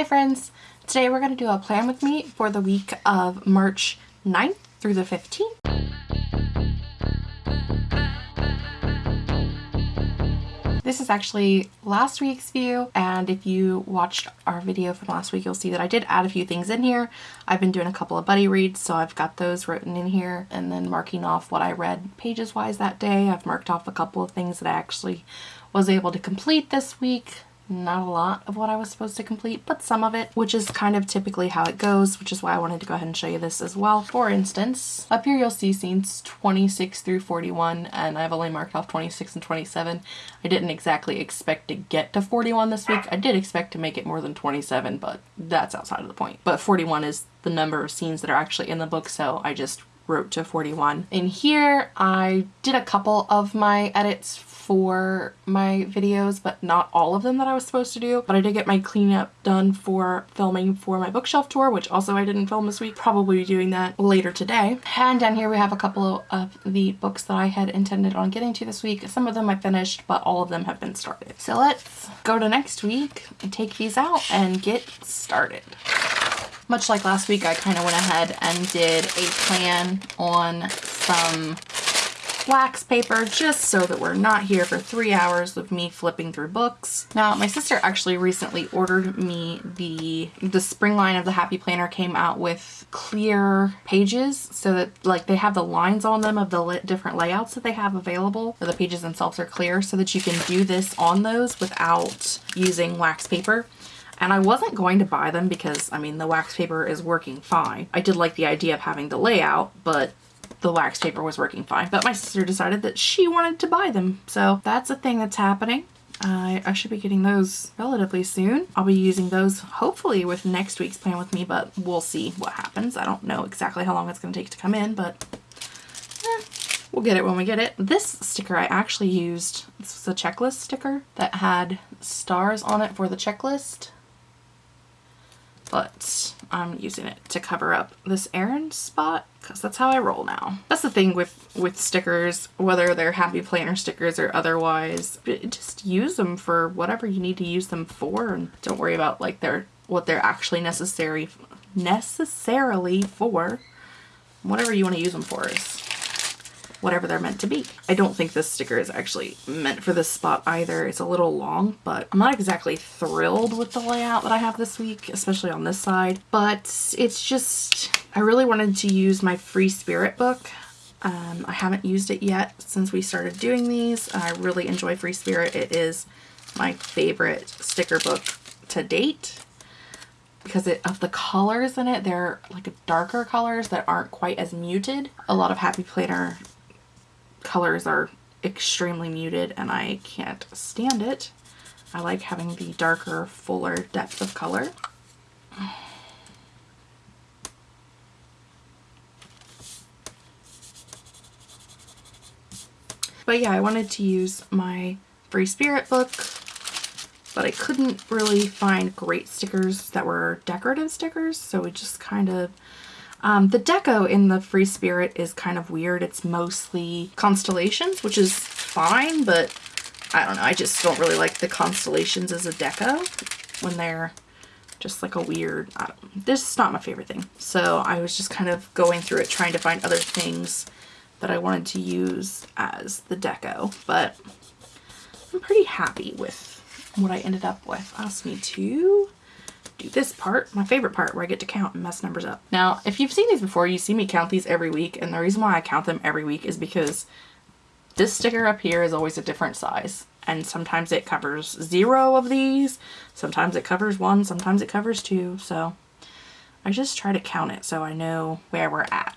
Hi friends! Today we're going to do a plan with me for the week of March 9th through the 15th. This is actually last week's view and if you watched our video from last week you'll see that I did add a few things in here. I've been doing a couple of buddy reads so I've got those written in here and then marking off what I read pages wise that day. I've marked off a couple of things that I actually was able to complete this week not a lot of what I was supposed to complete, but some of it, which is kind of typically how it goes, which is why I wanted to go ahead and show you this as well. For instance, up here you'll see scenes 26 through 41, and I've only marked off 26 and 27. I didn't exactly expect to get to 41 this week. I did expect to make it more than 27, but that's outside of the point. But 41 is the number of scenes that are actually in the book, so I just wrote to 41. In here, I did a couple of my edits for my videos, but not all of them that I was supposed to do. But I did get my cleanup done for filming for my bookshelf tour, which also I didn't film this week. Probably be doing that later today. And down here we have a couple of the books that I had intended on getting to this week. Some of them I finished, but all of them have been started. So let's go to next week and take these out and get started. Much like last week, I kind of went ahead and did a plan on some wax paper just so that we're not here for three hours of me flipping through books. Now my sister actually recently ordered me the the spring line of the Happy Planner came out with clear pages so that like they have the lines on them of the different layouts that they have available. The pages themselves are clear so that you can do this on those without using wax paper. And I wasn't going to buy them because, I mean, the wax paper is working fine. I did like the idea of having the layout, but the wax paper was working fine. But my sister decided that she wanted to buy them. So that's a thing that's happening. Uh, I should be getting those relatively soon. I'll be using those hopefully with next week's plan with me, but we'll see what happens. I don't know exactly how long it's going to take to come in, but eh, we'll get it when we get it. This sticker I actually used, this was a checklist sticker that had stars on it for the checklist but I'm using it to cover up this errand spot because that's how I roll now. That's the thing with, with stickers, whether they're Happy Planner stickers or otherwise, just use them for whatever you need to use them for and don't worry about like their what they're actually necessary necessarily for. Whatever you want to use them for is whatever they're meant to be. I don't think this sticker is actually meant for this spot either. It's a little long, but I'm not exactly thrilled with the layout that I have this week, especially on this side. But it's just, I really wanted to use my Free Spirit book. Um, I haven't used it yet since we started doing these. I really enjoy Free Spirit. It is my favorite sticker book to date because it, of the colors in it, they're like darker colors that aren't quite as muted. A lot of Happy Planner colors are extremely muted and I can't stand it. I like having the darker, fuller depth of color. But yeah, I wanted to use my Free Spirit book, but I couldn't really find great stickers that were decorative stickers, so we just kind of um, the deco in the Free Spirit is kind of weird. It's mostly constellations, which is fine, but I don't know. I just don't really like the constellations as a deco when they're just like a weird, this is not my favorite thing. So I was just kind of going through it trying to find other things that I wanted to use as the deco, but I'm pretty happy with what I ended up with. Ask me to do this part, my favorite part, where I get to count and mess numbers up. Now, if you've seen these before, you see me count these every week, and the reason why I count them every week is because this sticker up here is always a different size. And sometimes it covers zero of these, sometimes it covers one, sometimes it covers two, so I just try to count it so I know where we're at.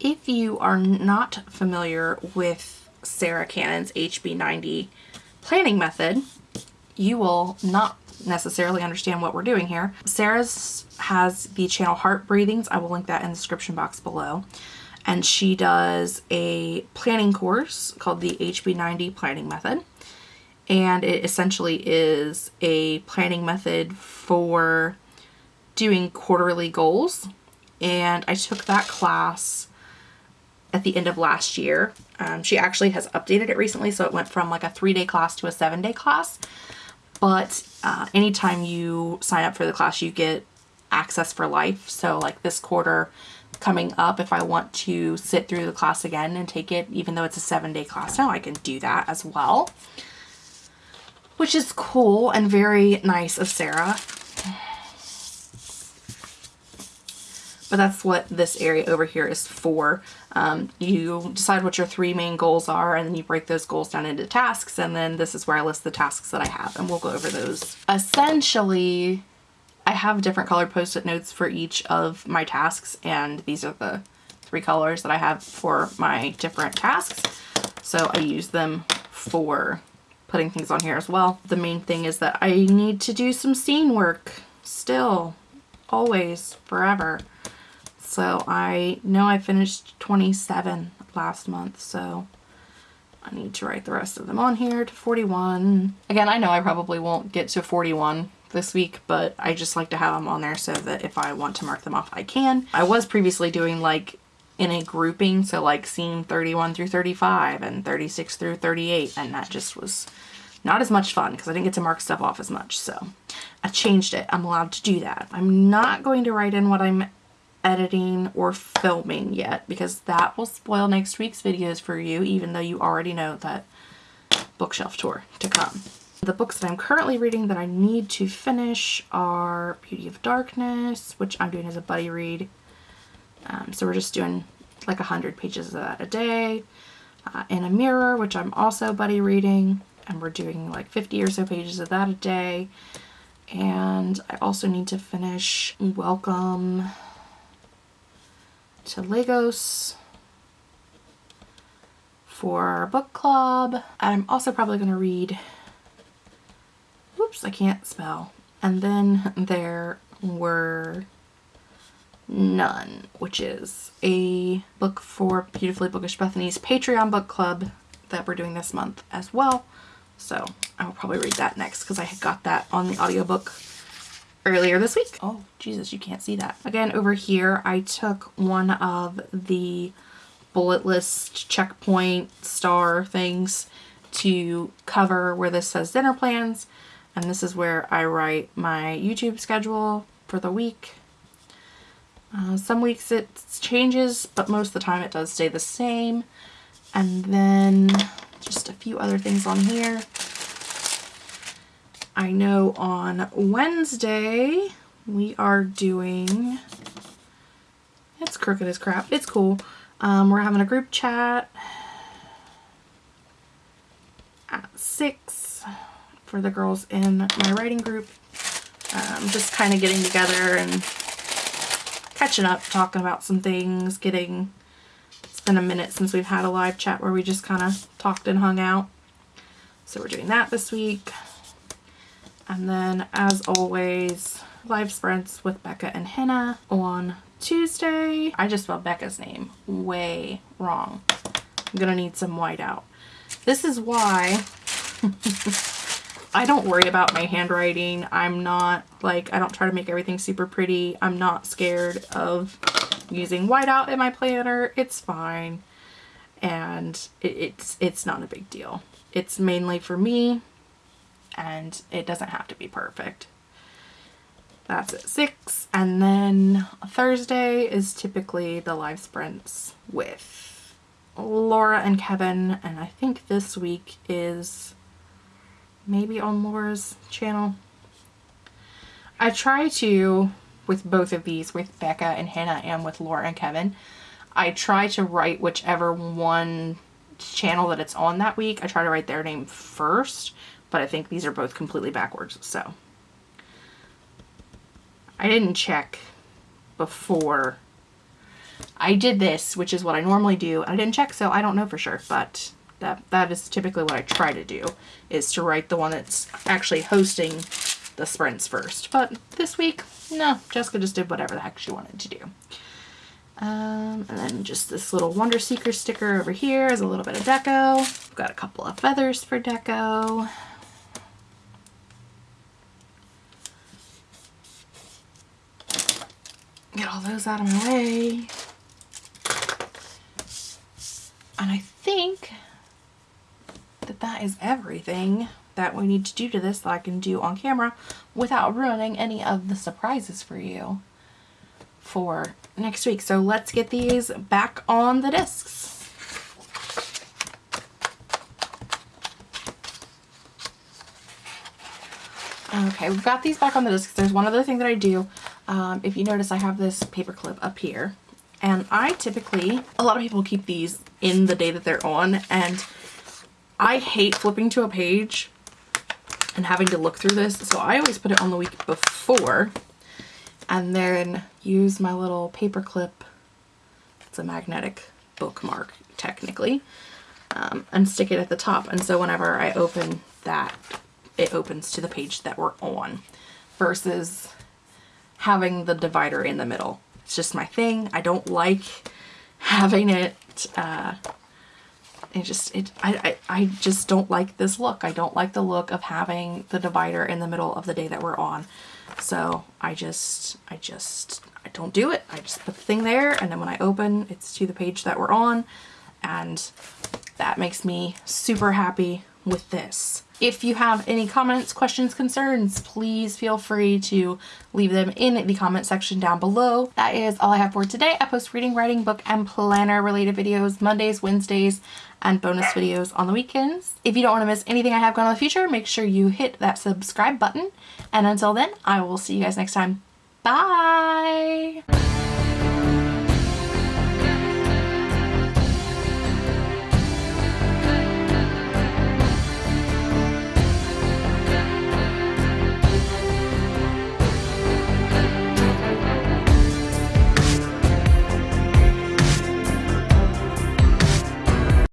If you are not familiar with Sarah Cannon's HB90 planning method, you will not necessarily understand what we're doing here. Sarah's has the channel Heart Breathings. I will link that in the description box below. And she does a planning course called the HB90 Planning Method. And it essentially is a planning method for doing quarterly goals. And I took that class at the end of last year Um, she actually has updated it recently, so it went from like a three-day class to a seven-day class. But uh, anytime you sign up for the class, you get access for life. So like this quarter coming up, if I want to sit through the class again and take it, even though it's a seven-day class now, I can do that as well. Which is cool and very nice of Sarah. But that's what this area over here is for. Um, you decide what your three main goals are and then you break those goals down into tasks and then this is where I list the tasks that I have and we'll go over those. Essentially, I have different colored post-it notes for each of my tasks and these are the three colors that I have for my different tasks. So I use them for putting things on here as well. The main thing is that I need to do some scene work still, always, forever. So I know I finished 27 last month, so I need to write the rest of them on here to 41. Again, I know I probably won't get to 41 this week, but I just like to have them on there so that if I want to mark them off, I can. I was previously doing like in a grouping, so like scene 31 through 35 and 36 through 38, and that just was not as much fun because I didn't get to mark stuff off as much, so I changed it. I'm allowed to do that. I'm not going to write in what I'm editing or filming yet because that will spoil next week's videos for you even though you already know that bookshelf tour to come. The books that I'm currently reading that I need to finish are Beauty of Darkness, which I'm doing as a buddy read. Um, so we're just doing like 100 pages of that a day. Uh, In a Mirror, which I'm also buddy reading, and we're doing like 50 or so pages of that a day. And I also need to finish Welcome to Lagos for our book club. I'm also probably going to read, whoops, I can't spell. And then there were None, which is a book for Beautifully Bookish Bethany's Patreon book club that we're doing this month as well. So I will probably read that next because I got that on the audiobook earlier this week. Oh, Jesus, you can't see that. Again, over here, I took one of the bullet list checkpoint star things to cover where this says dinner plans. And this is where I write my YouTube schedule for the week. Uh, some weeks it changes, but most of the time it does stay the same. And then just a few other things on here. I know on Wednesday we are doing, it's crooked as crap, it's cool. Um, we're having a group chat at 6 for the girls in my writing group. Um, just kind of getting together and catching up, talking about some things, getting, it's been a minute since we've had a live chat where we just kind of talked and hung out. So we're doing that this week. And then, as always, live sprints with Becca and Hannah on Tuesday. I just spelled Becca's name way wrong. I'm gonna need some whiteout. This is why I don't worry about my handwriting. I'm not like, I don't try to make everything super pretty. I'm not scared of using whiteout in my planner. It's fine. And it, it's, it's not a big deal. It's mainly for me and it doesn't have to be perfect. That's at 6. And then Thursday is typically the live sprints with Laura and Kevin. And I think this week is maybe on Laura's channel. I try to, with both of these, with Becca and Hannah and with Laura and Kevin, I try to write whichever one channel that it's on that week. I try to write their name first but I think these are both completely backwards. So I didn't check before I did this, which is what I normally do. I didn't check, so I don't know for sure, but that that is typically what I try to do, is to write the one that's actually hosting the sprints first. But this week, no, Jessica just did whatever the heck she wanted to do. Um, and then just this little Wonder Seeker sticker over here is a little bit of deco. I've got a couple of feathers for deco. Get all those out of my way. And I think that that is everything that we need to do to this that I can do on camera without ruining any of the surprises for you for next week. So let's get these back on the discs. Okay, we've got these back on the discs. There's one other thing that I do. Um, if you notice, I have this paper clip up here. And I typically, a lot of people keep these in the day that they're on. And I hate flipping to a page and having to look through this. So I always put it on the week before and then use my little paper clip. It's a magnetic bookmark technically um, and stick it at the top. And so whenever I open that, it opens to the page that we're on versus having the divider in the middle. It's just my thing. I don't like having it, uh, it just, it, I, I, I just don't like this look. I don't like the look of having the divider in the middle of the day that we're on. So I just, I just, I don't do it. I just put the thing there and then when I open, it's to the page that we're on and that makes me super happy with this. If you have any comments, questions, concerns, please feel free to leave them in the comment section down below. That is all I have for today. I post reading, writing, book, and planner related videos Mondays, Wednesdays, and bonus videos on the weekends. If you don't want to miss anything I have going on in the future, make sure you hit that subscribe button. And until then, I will see you guys next time. Bye!